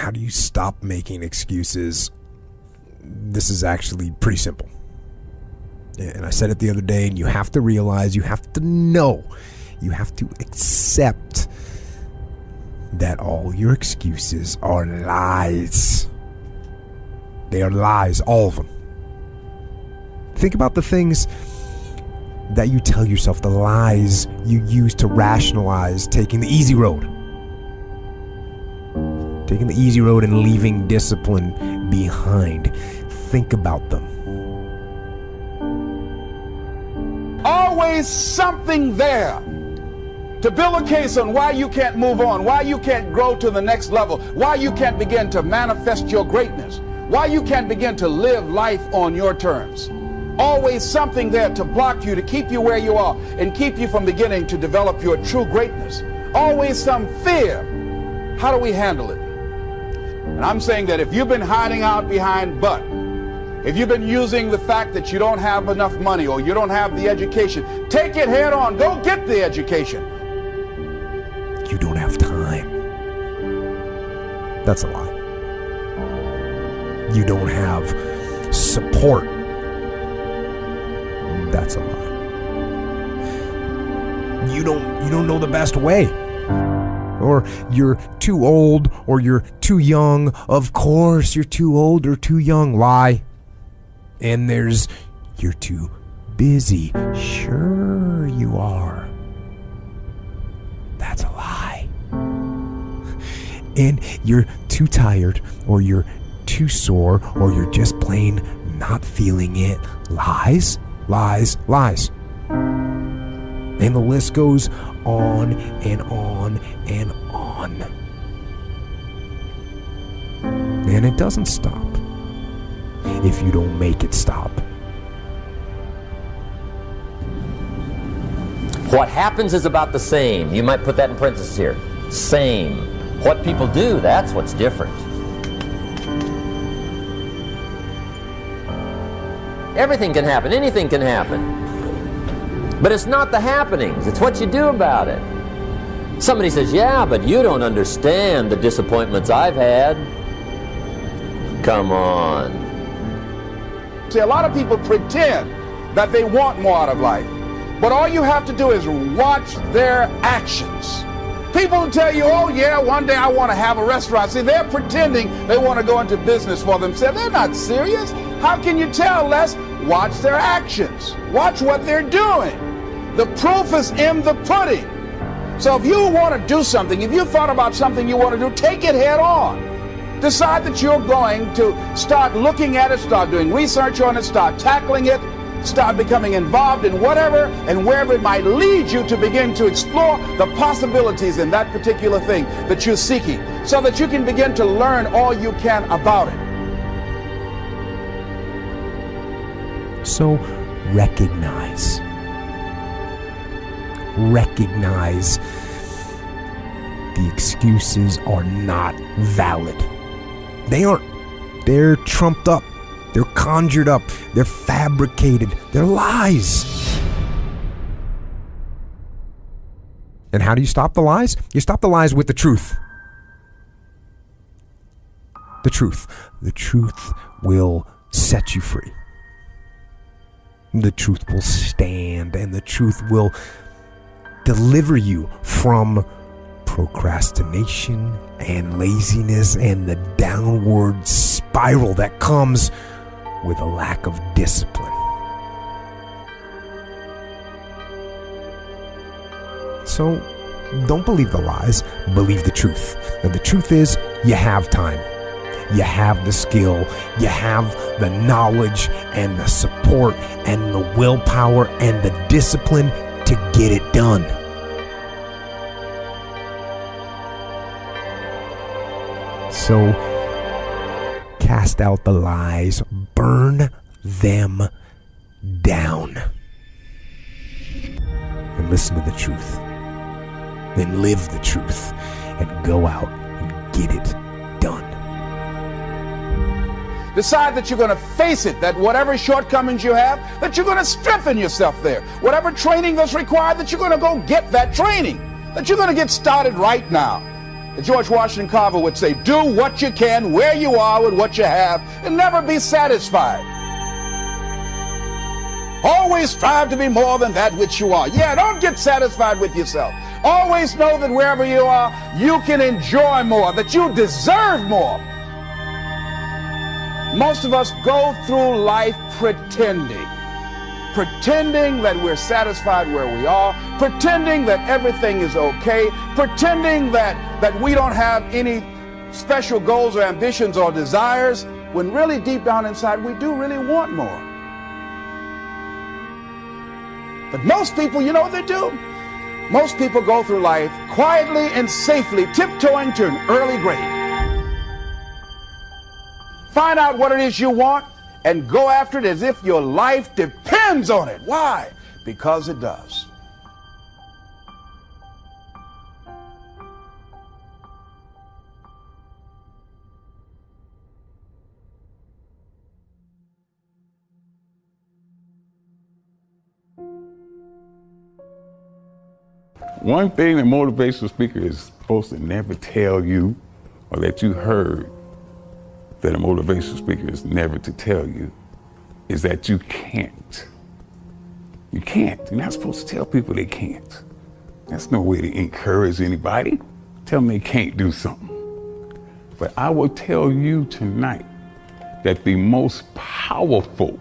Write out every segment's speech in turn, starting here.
how do you stop making excuses? This is actually pretty simple. And I said it the other day, and you have to realize, you have to know, you have to accept that all your excuses are lies. They are lies, all of them. Think about the things that you tell yourself, the lies you use to rationalize taking the easy road. Taking the easy road and leaving discipline behind. Think about them. Always something there to build a case on why you can't move on, why you can't grow to the next level, why you can't begin to manifest your greatness, why you can't begin to live life on your terms. Always something there to block you, to keep you where you are, and keep you from beginning to develop your true greatness. Always some fear. How do we handle it? And I'm saying that if you've been hiding out behind but, if you've been using the fact that you don't have enough money or you don't have the education, take it head on. Go get the education. You don't have time. That's a lie. You don't have support. That's a lie. You don't you don't know the best way. Or you're too old or you're too young. Of course you're too old or too young. Lie. And there's you're too busy. Sure you are. That's a lie. And you're too tired, or you're too sore, or you're just plain not feeling it. Lies, lies, lies. And the list goes on and on and on. And it doesn't stop if you don't make it stop. What happens is about the same. You might put that in parentheses here. Same. What people do, that's what's different. Everything can happen, anything can happen. But it's not the happenings, it's what you do about it. Somebody says, Yeah, but you don't understand the disappointments I've had. Come on. See, a lot of people pretend that they want more out of life. But all you have to do is watch their actions. People tell you, oh, yeah, one day I want to have a restaurant. See, they're pretending they want to go into business for themselves. They're not serious. How can you tell, Les? Watch their actions, watch what they're doing. The proof is in the pudding. So if you want to do something, if you thought about something you want to do, take it head on. Decide that you're going to start looking at it, start doing research on it, start tackling it, start becoming involved in whatever and wherever it might lead you to begin to explore the possibilities in that particular thing that you're seeking so that you can begin to learn all you can about it. So recognize. Recognize the excuses are not valid. They aren't. They're trumped up. They're conjured up. They're fabricated. They're lies. And how do you stop the lies? You stop the lies with the truth. The truth. The truth will set you free. The truth will stand and the truth will deliver you from procrastination and laziness and the downward spiral that comes with a lack of discipline. So don't believe the lies, believe the truth. And the truth is, you have time. You have the skill, you have the knowledge and the support and the willpower and the discipline to get it done. So cast out the lies, burn them down, and listen to the truth. Then live the truth and go out and get it. Decide that you're going to face it, that whatever shortcomings you have, that you're going to strengthen yourself there. Whatever training that's required, that you're going to go get that training, that you're going to get started right now. George Washington Carver would say, do what you can where you are with what you have and never be satisfied. Always strive to be more than that which you are. Yeah, don't get satisfied with yourself. Always know that wherever you are, you can enjoy more, that you deserve more. Most of us go through life pretending. Pretending that we're satisfied where we are, pretending that everything is okay, pretending that, that we don't have any special goals or ambitions or desires, when really deep down inside we do really want more. But most people, you know what they do? Most people go through life quietly and safely tiptoeing to an early grave. Find out what it is you want and go after it as if your life depends on it. Why? Because it does. One thing a motivational speaker is supposed to never tell you or that you heard that a motivational speaker is never to tell you is that you can't. You can't. You're not supposed to tell people they can't. That's no way to encourage anybody. Tell them they can't do something. But I will tell you tonight that the most powerful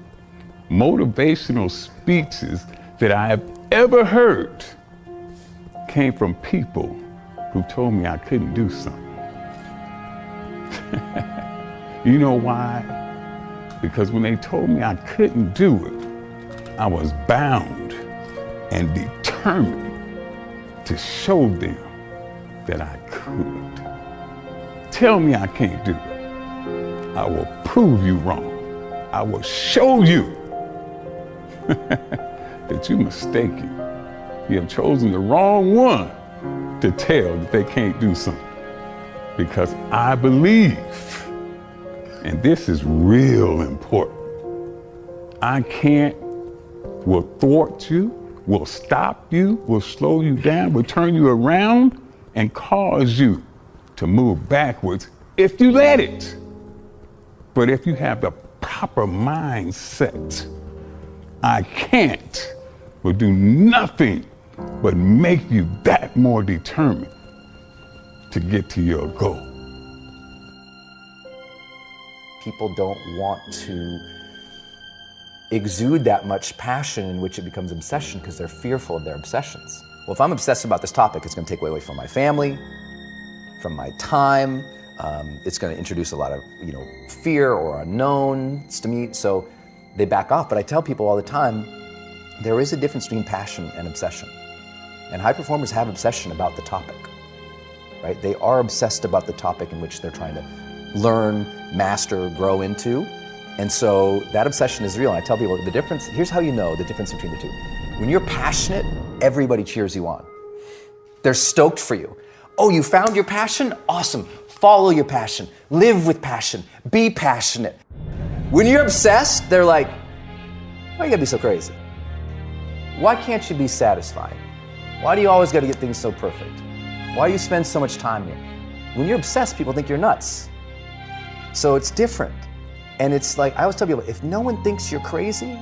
motivational speeches that I have ever heard came from people who told me I couldn't do something. you know why? Because when they told me I couldn't do it, I was bound and determined to show them that I could. Tell me I can't do it. I will prove you wrong. I will show you that you're mistaken. You have chosen the wrong one to tell that they can't do something. Because I believe, and this is real important, I can't, will thwart you, will stop you, will slow you down, will turn you around and cause you to move backwards if you let it. But if you have the proper mindset, I can't will do nothing but make you that more determined to get to your goal. People don't want to exude that much passion in which it becomes obsession because they're fearful of their obsessions. Well, if I'm obsessed about this topic, it's going to take away from my family, from my time. Um, it's going to introduce a lot of you know fear or unknowns to me. So they back off. But I tell people all the time, there is a difference between passion and obsession. And high performers have obsession about the topic, right? They are obsessed about the topic in which they're trying to learn, master, grow into. And so that obsession is real. And I tell people the difference, here's how you know the difference between the two. When you're passionate, everybody cheers you on. They're stoked for you. Oh, you found your passion? Awesome. Follow your passion. Live with passion. Be passionate. When you're obsessed, they're like, why you gotta be so crazy? Why can't you be satisfied? Why do you always got to get things so perfect? Why do you spend so much time here? When you're obsessed, people think you're nuts. So it's different. And it's like, I always tell people if no one thinks you're crazy,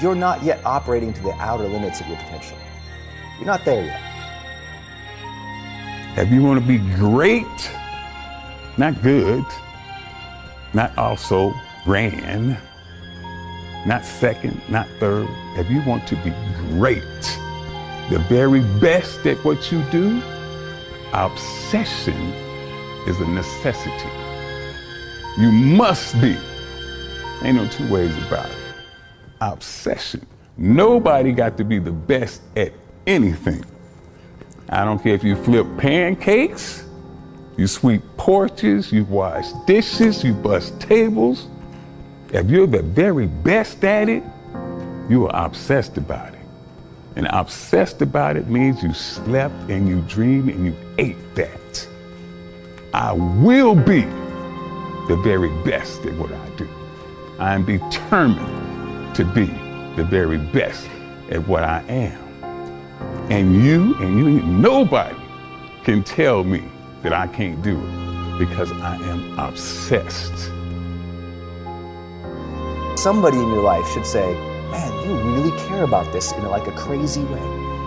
you're not yet operating to the outer limits of your potential. You're not there yet. If you want to be great, not good, not also grand, not second, not third, if you want to be great, the very best at what you do, obsession is a necessity. You must be. Ain't no two ways about it. Obsession. Nobody got to be the best at anything. I don't care if you flip pancakes, you sweep porches, you wash dishes, you bust tables. If you're the very best at it, you are obsessed about it. And obsessed about it means you slept and you dreamed and you ate that. I will be the very best at what I do. I am determined to be the very best at what I am. And you and you, nobody can tell me that I can't do it because I am obsessed. Somebody in your life should say, man, you really care about this in like a crazy way.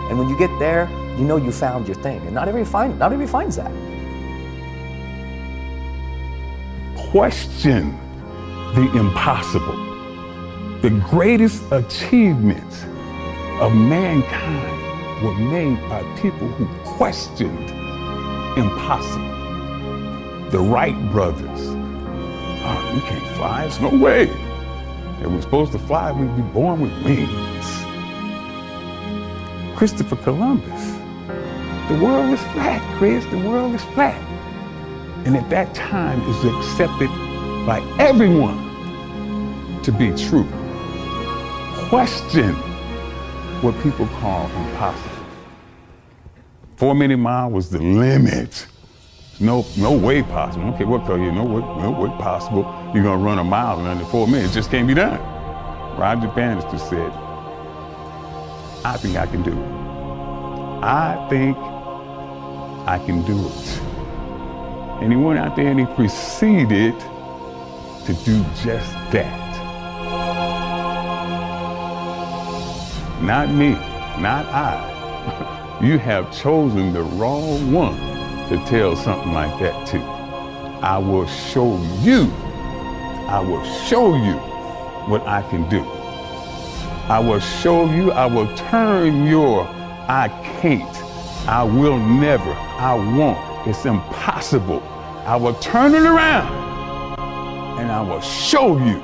And when you get there, you know you found your thing. And not everybody, find, not everybody finds that. Question the impossible. The greatest achievements of mankind were made by people who questioned impossible. The Wright brothers. Ah, oh, we can't fly. There's no way. If we're supposed to fly, we'd be born with wings. Christopher Columbus. The world is flat, Chris. The world is flat. And at that time is accepted by everyone to be true. Question what people call impossible. Four minute mile was the limit. No, no way possible. Okay, what you? No way, no way possible. You're gonna run a mile in under four minutes. It just can't be done. Roger Bannister said, "I think I can do it. I think I can do it." And he went out there and he proceeded to do just that. Not me, not I. you have chosen the wrong one to tell something like that to. I will show you, I will show you what I can do. I will show you, I will turn your I can't, I will never, I won't, it's impossible. I will turn it around and I will show you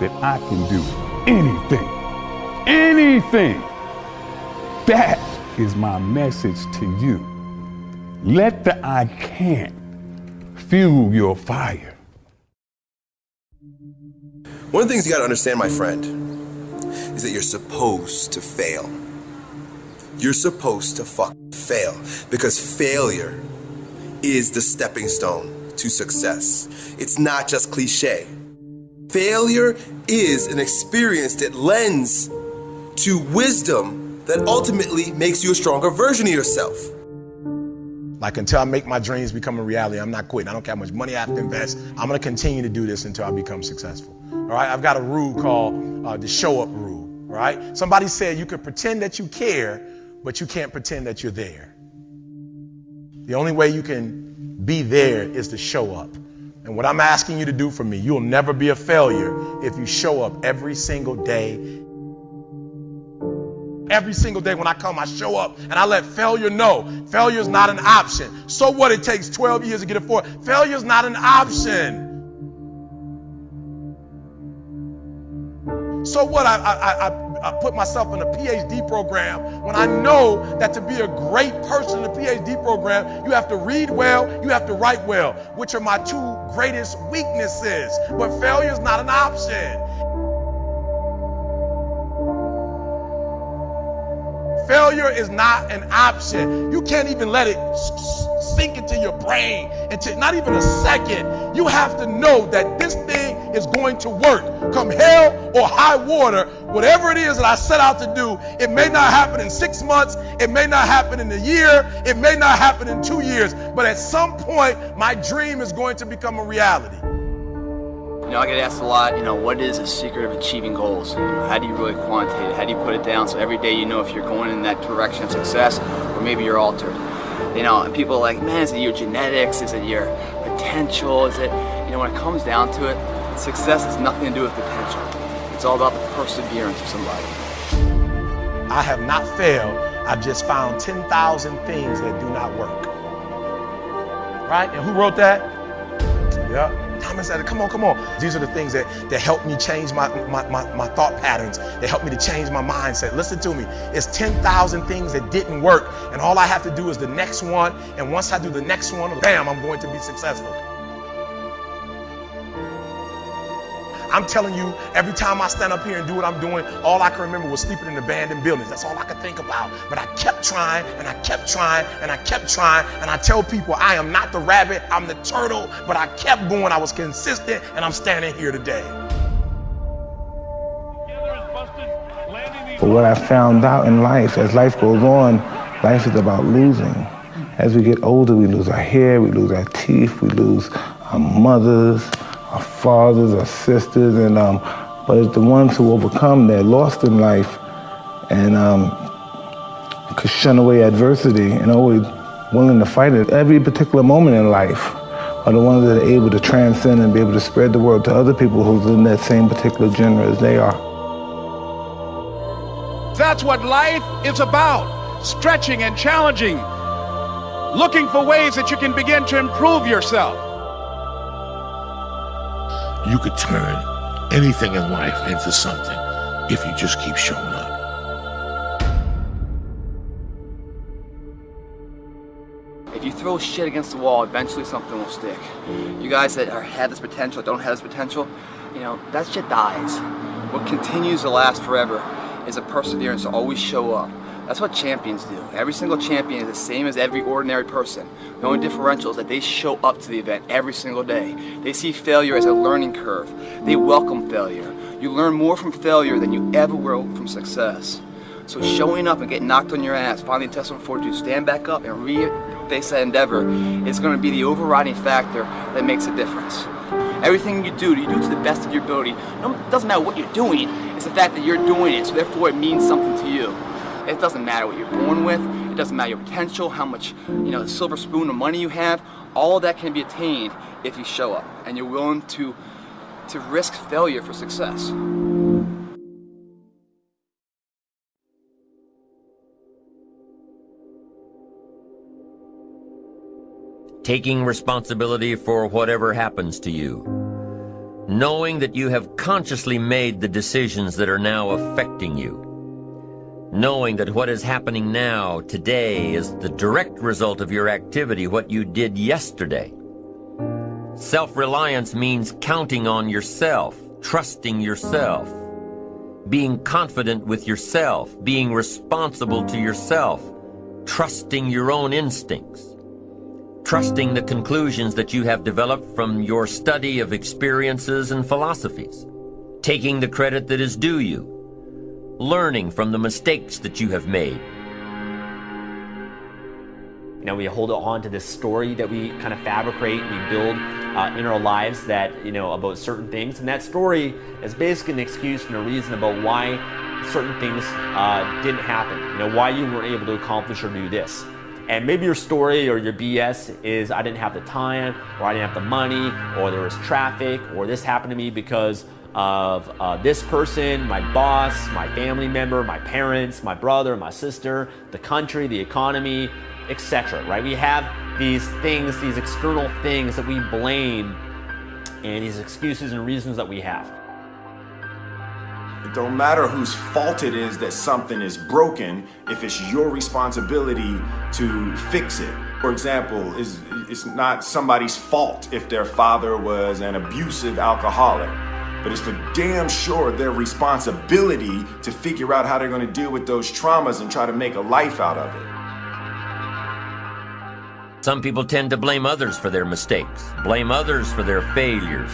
that I can do anything. Anything. That is my message to you. Let the I can't fuel your fire. One of the things you got to understand, my friend, is that you're supposed to fail. You're supposed to fuck fail because failure is the stepping stone to success. It's not just cliche. Failure is an experience that lends to wisdom that ultimately makes you a stronger version of yourself. Like until I make my dreams become a reality, I'm not quitting. I don't care how much money I have to invest. I'm going to continue to do this until I become successful. All right. I've got a rule called uh, the show up rule. All right. Somebody said you can pretend that you care, but you can't pretend that you're there. The only way you can be there is to show up. And what I'm asking you to do for me, you'll never be a failure if you show up every single day Every single day when I come, I show up and I let failure know failure is not an option. So what? It takes 12 years to get it for. Failure is not an option. So what? I, I, I, I put myself in a PhD program when I know that to be a great person in a PhD program, you have to read well, you have to write well, which are my two greatest weaknesses. But failure is not an option. Failure is not an option. You can't even let it sink into your brain into not even a second. You have to know that this thing is going to work. Come hell or high water, whatever it is that I set out to do, it may not happen in six months, it may not happen in a year, it may not happen in two years, but at some point, my dream is going to become a reality. You know, I get asked a lot, you know, what is the secret of achieving goals? You know, how do you really quantitate it? How do you put it down so every day you know if you're going in that direction of success or maybe you're altered? You know, and people are like, man, is it your genetics? Is it your potential? Is it, you know, when it comes down to it, success has nothing to do with potential. It's all about the perseverance of somebody. I have not failed. I've just found 10,000 things that do not work. Right? And who wrote that? Yeah. Thomas said, come on, come on. These are the things that, that help me change my, my, my, my thought patterns. They help me to change my mindset. Listen to me. It's 10,000 things that didn't work. And all I have to do is the next one. And once I do the next one, bam, I'm going to be successful. I'm telling you, every time I stand up here and do what I'm doing, all I can remember was sleeping in abandoned buildings. That's all I could think about. But I kept trying and I kept trying and I kept trying. And I tell people, I am not the rabbit, I'm the turtle. But I kept going, I was consistent, and I'm standing here today. But what I found out in life, as life goes on, life is about losing. As we get older, we lose our hair, we lose our teeth, we lose our mothers, our fathers, our sisters, and um, but it's the ones who overcome that lost in life and um, could shun away adversity and always willing to fight at every particular moment in life are the ones that are able to transcend and be able to spread the word to other people who's in that same particular genre as they are. That's what life is about stretching and challenging, looking for ways that you can begin to improve yourself. You could turn anything in life into something if you just keep showing up. If you throw shit against the wall, eventually something will stick. You guys that are, have this potential, don't have this potential, you know, that shit dies. What continues to last forever is a perseverance to always show up. That's what champions do. Every single champion is the same as every ordinary person. The only differential is that they show up to the event every single day. They see failure as a learning curve. They welcome failure. You learn more from failure than you ever will from success. So showing up and getting knocked on your ass, finding fortitude, to stand back up and re-face that endeavor is going to be the overriding factor that makes a difference. Everything you do, you do to the best of your ability. It doesn't matter what you're doing, it's the fact that you're doing it, so therefore it means something to you. It doesn't matter what you're born with, it doesn't matter your potential, how much, you know, the silver spoon of money you have, all that can be attained if you show up and you're willing to to risk failure for success. taking responsibility for whatever happens to you, knowing that you have consciously made the decisions that are now affecting you, knowing that what is happening now, today, is the direct result of your activity, what you did yesterday. Self-reliance means counting on yourself, trusting yourself, being confident with yourself, being responsible to yourself, trusting your own instincts trusting the conclusions that you have developed from your study of experiences and philosophies, taking the credit that is due you, learning from the mistakes that you have made. You know, we hold on to this story that we kind of fabricate, we build uh, in our lives that, you know, about certain things. And that story is basically an excuse and a reason about why certain things uh, didn't happen. You know, why you weren't able to accomplish or do this. And maybe your story or your BS is I didn't have the time, or I didn't have the money, or there was traffic, or this happened to me because of uh, this person, my boss, my family member, my parents, my brother, my sister, the country, the economy, etc. Right? We have these things, these external things that we blame, and these excuses and reasons that we have. It don't matter whose fault it is that something is broken if it's your responsibility to fix it. For example, it's, it's not somebody's fault if their father was an abusive alcoholic, but it's for damn sure their responsibility to figure out how they're going to deal with those traumas and try to make a life out of it. Some people tend to blame others for their mistakes, blame others for their failures.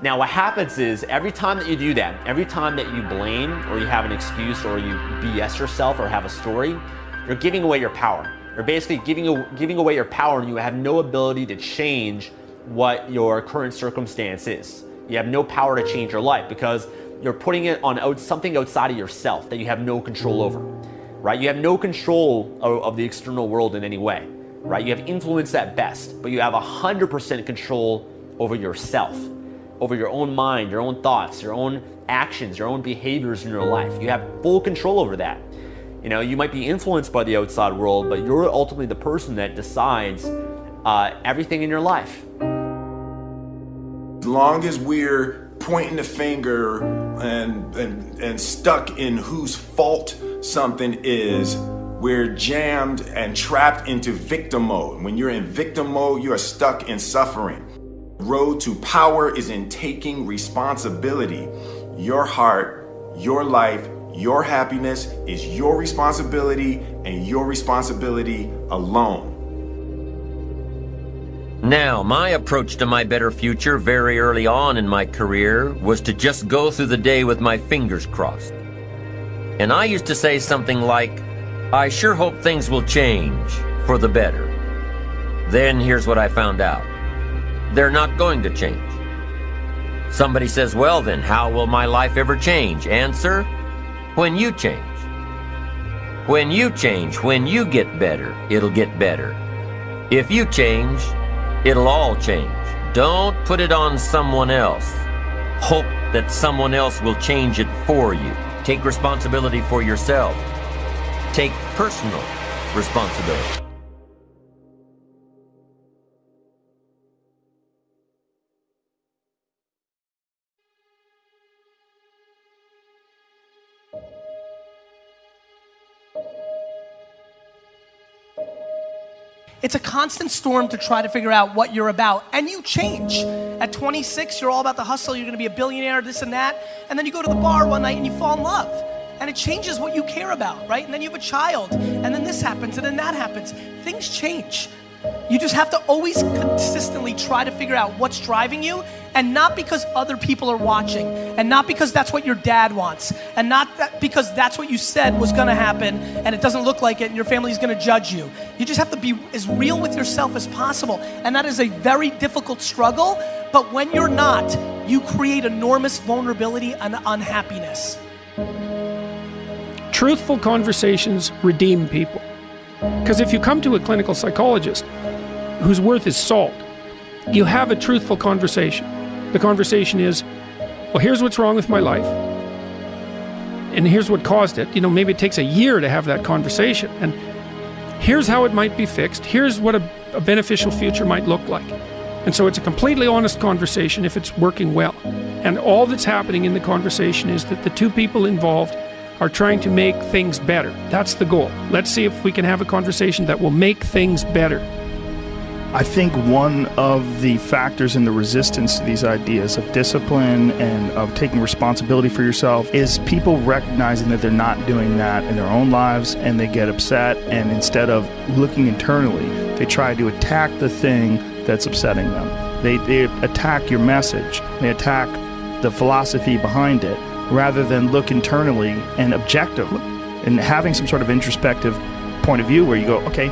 Now what happens is every time that you do that, every time that you blame or you have an excuse or you BS yourself or have a story, you're giving away your power. You're basically giving, giving away your power and you have no ability to change what your current circumstance is. You have no power to change your life because you're putting it on something outside of yourself that you have no control over, right? You have no control of, the external world in any way, right? You have influence at best, but you have 100% control over yourself over your own mind, your own thoughts, your own actions, your own behaviors in your life. You have full control over that. You know, you might be influenced by the outside world, but you're ultimately the person that decides uh, everything in your life. As long as we're pointing the finger and, and, and stuck in whose fault something is, we're jammed and trapped into victim mode. When you're in victim mode, you are stuck in suffering road to power is in taking responsibility. Your heart, your life, your happiness is your responsibility and your responsibility alone. Now, my approach to my better future very early on in my career was to just go through the day with my fingers crossed. And I used to say something like, I sure hope things will change for the better. Then here's what I found out they're not going to change. Somebody says, Well, then, how will my life ever change? Answer When you change. When you change, when you get better, it'll get better. If you change, it'll all change. Don't put it on someone else. Hope that someone else will change it for you. Take responsibility for yourself. Take personal responsibility. It's a constant storm to try to figure out what you're about, and you change. At 26, you're all about the hustle, you're gonna be a billionaire, this and that, and then you go to the bar one night and you fall in love. And it changes what you care about, right? And then you have a child, and then this happens, and then that happens. Things change. You just have to always consistently try to figure out what's driving you, and not because other people are watching, and not because that's what your dad wants, and not that because that's what you said was gonna happen, and it doesn't look like it, and your family's gonna judge you. You just have to be as real with yourself as possible, and that is a very difficult struggle. But when you're not, you create enormous vulnerability and unhappiness. Truthful conversations redeem people. Because if you come to a clinical psychologist whose worth is salt, you have a truthful conversation. The conversation is, well, here's what's wrong with my life. And here's what caused it. You know, maybe it takes a year to have that conversation. And here's how it might be fixed. Here's what a, a beneficial future might look like. And so it's a completely honest conversation if it's working well. And all that's happening in the conversation is that the two people involved are trying to make things better. That's the goal. Let's see if we can have a conversation that will make things better. I think one of the factors in the resistance to these ideas of discipline and of taking responsibility for yourself is people recognizing that they're not doing that in their own lives and they get upset. And instead of looking internally, they try to attack the thing that's upsetting them. They, they attack your message, they attack the philosophy behind it rather than look internally and objectively and having some sort of introspective point of view where you go, okay,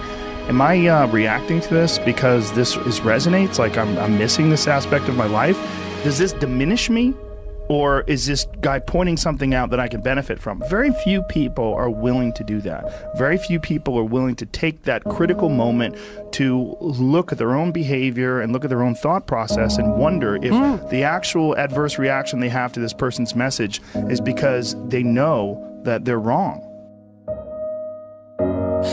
am I uh, reacting to this because this is resonates? Like I'm, I'm missing this aspect of my life? Does this diminish me? Or is this guy pointing something out that I can benefit from? Very few people are willing to do that. Very few people are willing to take that critical moment to look at their own behavior and look at their own thought process and wonder if mm. the actual adverse reaction they have to this person's message is because they know that they're wrong.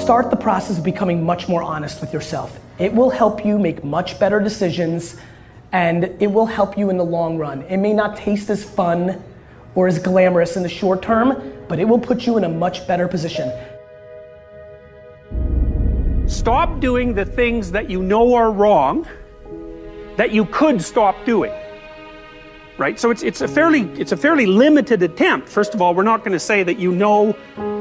Start the process of becoming much more honest with yourself. It will help you make much better decisions and it will help you in the long run. It may not taste as fun or as glamorous in the short term, but it will put you in a much better position. Stop doing the things that you know are wrong that you could stop doing. Right? So it's, it's, a fairly, it's a fairly limited attempt. First of all, we're not going to say that you know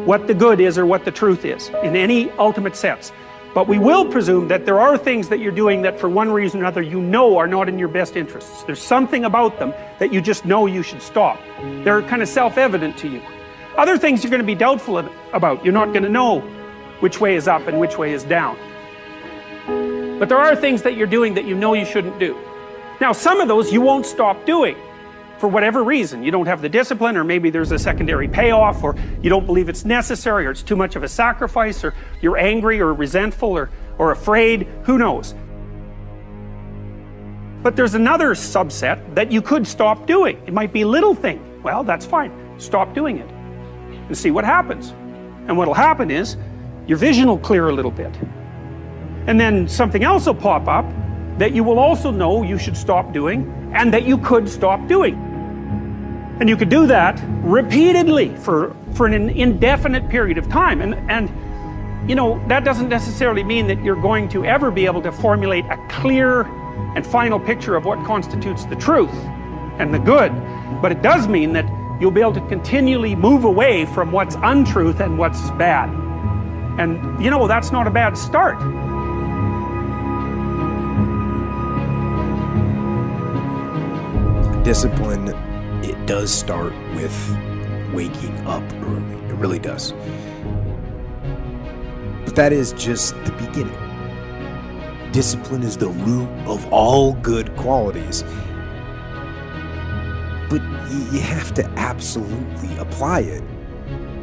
what the good is or what the truth is in any ultimate sense. But we will presume that there are things that you're doing that for one reason or another you know are not in your best interests. There's something about them that you just know you should stop. They're kind of self-evident to you. Other things you're going to be doubtful about. You're not going to know which way is up and which way is down. But there are things that you're doing that you know you shouldn't do. Now some of those you won't stop doing for whatever reason. You don't have the discipline, or maybe there's a secondary payoff, or you don't believe it's necessary, or it's too much of a sacrifice, or you're angry, or resentful, or, or afraid. Who knows? But there's another subset that you could stop doing. It might be a little thing. Well, that's fine. Stop doing it and see what happens. And what'll happen is your vision will clear a little bit. And then something else will pop up that you will also know you should stop doing and that you could stop doing. And you could do that repeatedly for, for an indefinite period of time. And, and, you know, that doesn't necessarily mean that you're going to ever be able to formulate a clear and final picture of what constitutes the truth and the good. But it does mean that you'll be able to continually move away from what's untruth and what's bad. And, you know, that's not a bad start. Discipline does start with waking up early. It really does. But that is just the beginning. Discipline is the root of all good qualities. But you have to absolutely apply it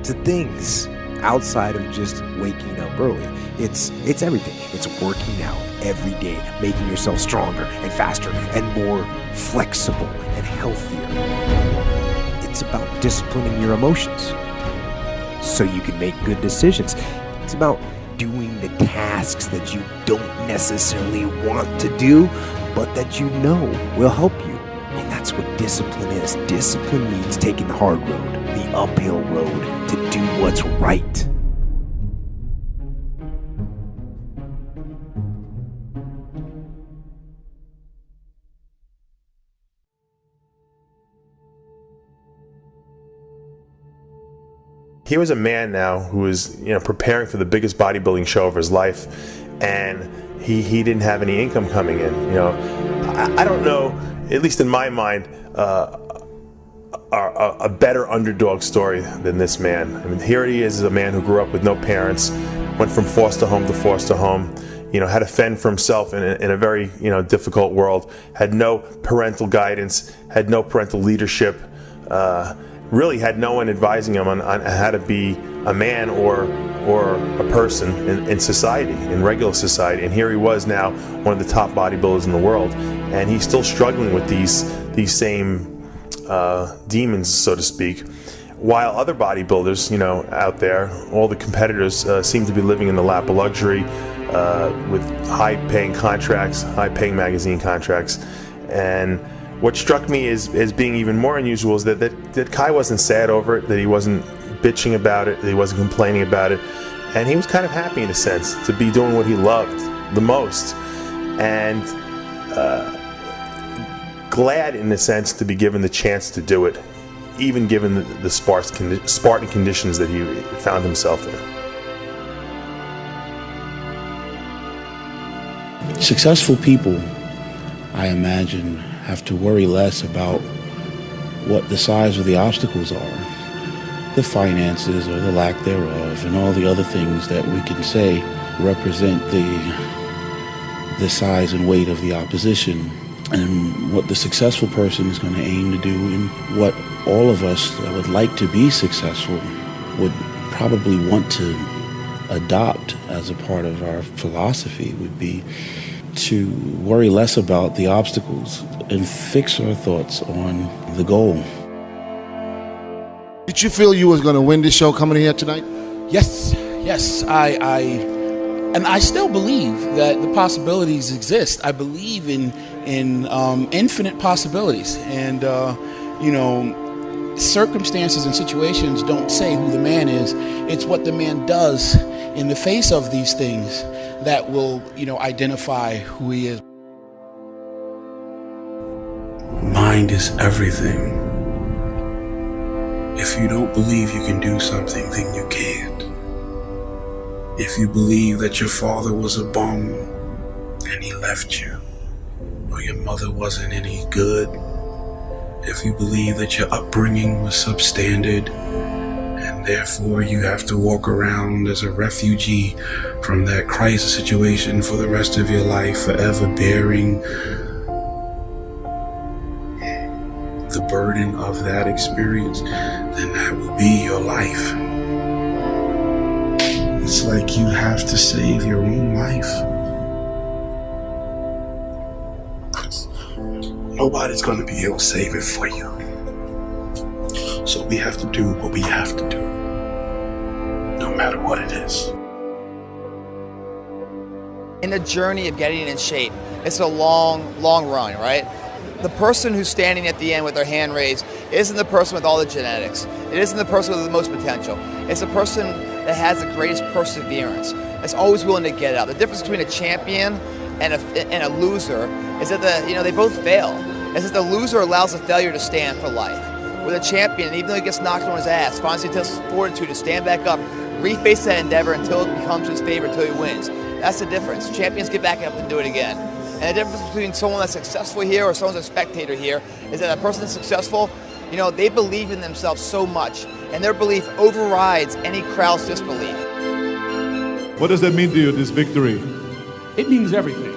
to things outside of just waking up early. It's it's everything. It's working out every day, making yourself stronger and faster and more flexible and healthier. It's about disciplining your emotions so you can make good decisions. It's about doing the tasks that you don't necessarily want to do, but that you know will help you. And that's what discipline is. Discipline means taking the hard road, the uphill road, to do what's right. Here was a man now who was, you know, preparing for the biggest bodybuilding show of his life, and he he didn't have any income coming in. You know, I, I don't know, at least in my mind, uh, a, a, a better underdog story than this man. I mean, here he is, a man who grew up with no parents, went from foster home to foster home. You know, had to fend for himself in a, in a very you know difficult world. Had no parental guidance. Had no parental leadership. Uh, really had no one advising him on, on how to be a man or or a person in, in, society, in regular society. And here he was now, one of the top bodybuilders in the world, and he's still struggling with these these same uh, demons, so to speak. While other bodybuilders, you know, out there, all the competitors uh, seem to be living in the lap of luxury, uh, with high-paying contracts, high-paying magazine contracts, and what struck me as, as being even more unusual is that, that, that Kai wasn't sad over it, that he wasn't bitching about it, that he wasn't complaining about it. And he was kind of happy in a sense to be doing what he loved the most. And uh, glad in a sense to be given the chance to do it, even given the, the sparse condi- Spartan conditions that he found himself in. Successful people, I imagine, have to worry less about what the size of the obstacles are, the finances or the lack thereof, and all the other things that we can say represent the the size and weight of the opposition and what the successful person is going to aim to do and what all of us that would like to be successful would probably want to adopt as a part of our philosophy would be to worry less about the obstacles and fix our thoughts on the goal. Did you feel you was going to win this show coming here tonight? Yes, yes. I, I, and I still believe that the possibilities exist. I believe in in um, infinite possibilities, and uh, you know, circumstances and situations don't say who the man is. It's what the man does in the face of these things that will, you know, identify who he is. Mind is everything. If you don't believe you can do something, then you can't. If you believe that your father was a bum and he left you, or your mother wasn't any good, if you believe that your upbringing was substandard, and therefore you have to walk around as a refugee from that crisis situation for the rest of your life, forever bearing the burden of that experience, then that will be your life. It's like you have to save your own life. Nobody's going to be able to save it for you. So we have to do what we have to do, what it is. In the journey of getting in shape, it's a long, long run, right? The person who's standing at the end with their hand raised isn't the person with all the genetics. It isn't the person with the most potential. It's the person that has the greatest perseverance. That's always willing to get out. The difference between a champion and a, and a loser is that the you know they both fail. Is that the loser allows the failure to stand for life. With a champion, even though he gets knocked on his ass, finds the fortitude to stand back up, reface that endeavor until it becomes his favorite, until he wins. That's the difference. Champions get back up and do it again. And the difference between someone that's successful here or someone's a spectator here is that a person that's successful, you know, they believe in themselves so much, and their belief overrides any crowd's disbelief. What does that mean to you, this victory? It means everything.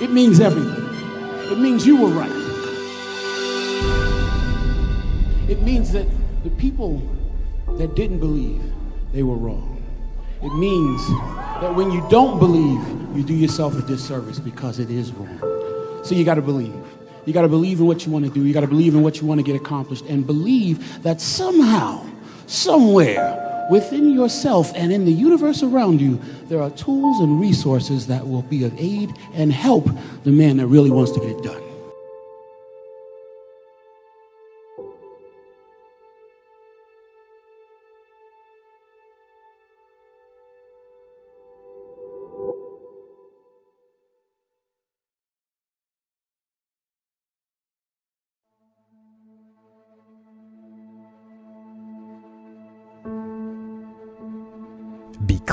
It means everything. It means you were right. It means that the people that didn't believe, they were wrong. It means that when you don't believe, you do yourself a disservice because it is wrong. So you got to believe. You got to believe in what you want to do. You got to believe in what you want to get accomplished and believe that somehow, somewhere within yourself and in the universe around you, there are tools and resources that will be of aid and help the man that really wants to get it done.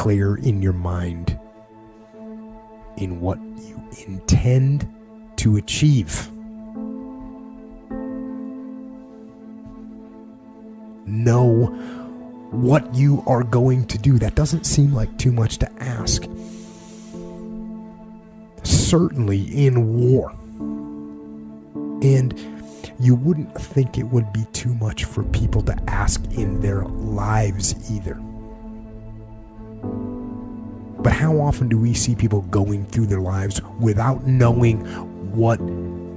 Clear in your mind in what you intend to achieve. Know what you are going to do. That doesn't seem like too much to ask. Certainly in war. And you wouldn't think it would be too much for people to ask in their lives either. But how often do we see people going through their lives without knowing what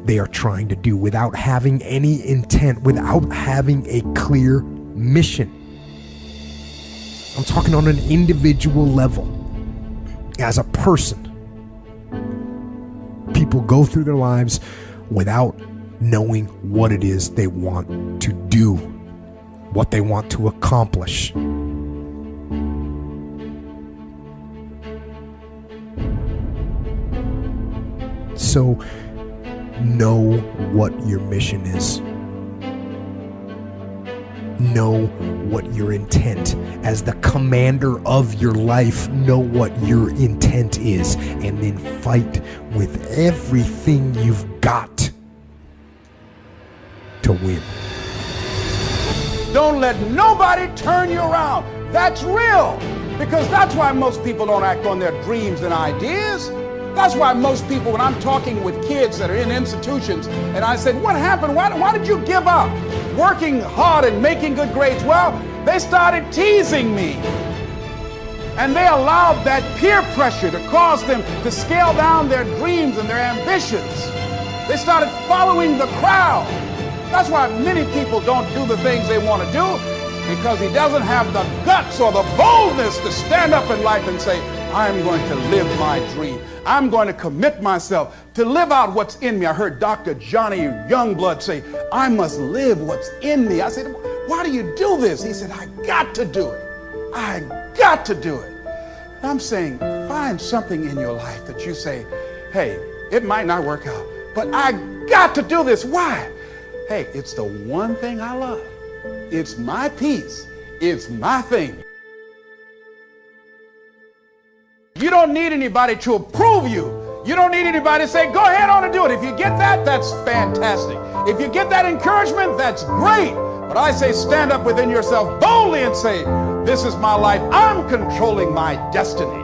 they are trying to do, without having any intent, without having a clear mission? I'm talking on an individual level. As a person, people go through their lives without knowing what it is they want to do, what they want to accomplish. So, know what your mission is. Know what your intent, as the commander of your life, know what your intent is, and then fight with everything you've got to win. Don't let nobody turn you around. That's real. Because that's why most people don't act on their dreams and ideas. That's why most people, when I'm talking with kids that are in institutions, and I said, What happened? Why, why did you give up working hard and making good grades? Well, they started teasing me. And they allowed that peer pressure to cause them to scale down their dreams and their ambitions. They started following the crowd. That's why many people don't do the things they want to do because he doesn't have the guts or the boldness to stand up in life and say, I'm going to live my dream. I'm going to commit myself to live out what's in me. I heard Dr. Johnny Youngblood say, I must live what's in me. I said, Why do you do this? He said, I got to do it. I got to do it. I'm saying, find something in your life that you say, hey, it might not work out, but I got to do this. Why? Hey, it's the one thing I love. It's my peace. It's my thing. You don't need anybody to approve you. You don't need anybody to say, go ahead on and do it. If you get that, that's fantastic. If you get that encouragement, that's great. But I say, stand up within yourself boldly and say, this is my life. I'm controlling my destiny.